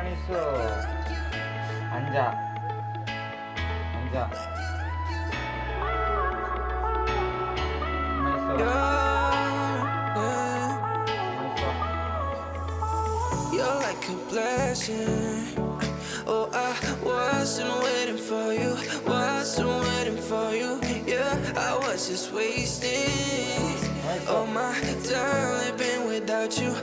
가만히 있어. 앉아. 앉아. 가만히 있어. 가만히 있어. You're like a blessing. Oh, I wasn't waiting for you, wasn't waiting for you. Yeah, I was just wasting all my time living without you,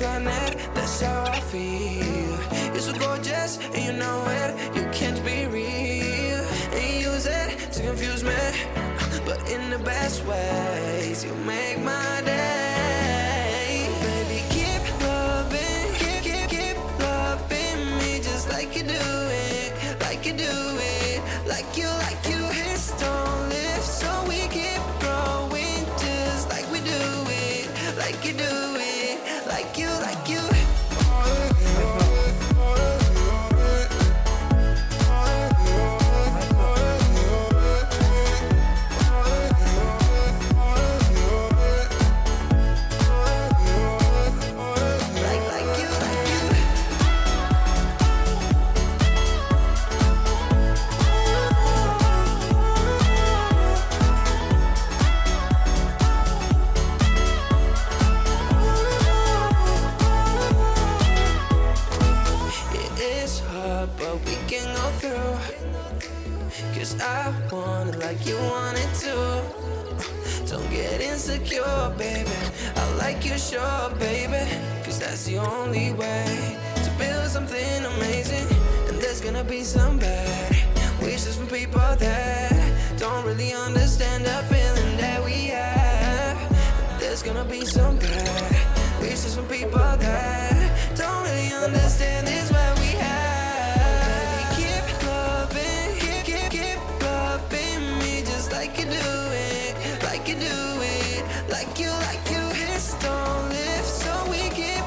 Planet, that's how I feel. You're so gorgeous, and you know it, you can't be real. And you use it to confuse me, but in the best ways, you make my day. Baby, keep loving, keep, keep, keep loving me just like you do it, like you do it, like you, like you. Don't so we keep growing just like we do it, like you do it, we can go through. Cause I want it like you want it too. Don't get insecure, baby. I like you, sure, baby. Cause that's the only way to build something amazing. And there's gonna be some bad wishes from people that don't really understand the feeling that we have. There's gonna be some bad wishes from people like you do it, like you do it, like you, like you. So we keep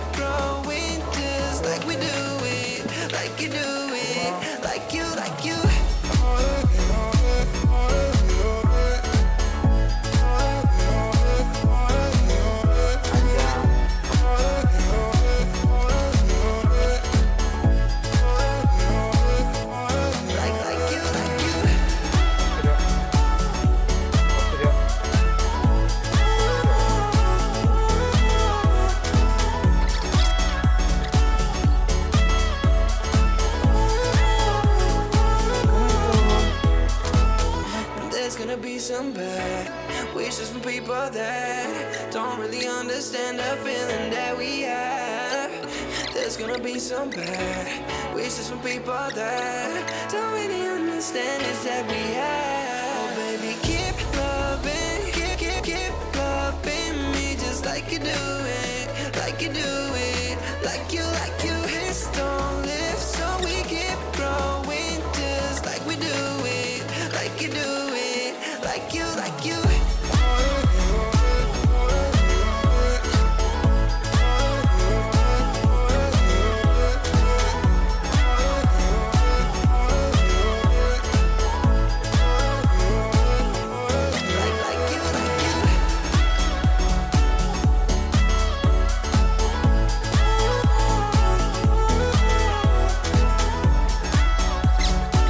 like we do it, like you do it, like you, like you. Gonna be some bad wishes from people that don't really understand the feeling that we have. There's gonna be some bad wishes from people that don't really understand this that we have. Oh, baby, keep loving, keep, keep, keep loving me just like you do it, like you do it, like you, like you. Hips don't lift, so we keep growing just like we do it, like you do like you, like you.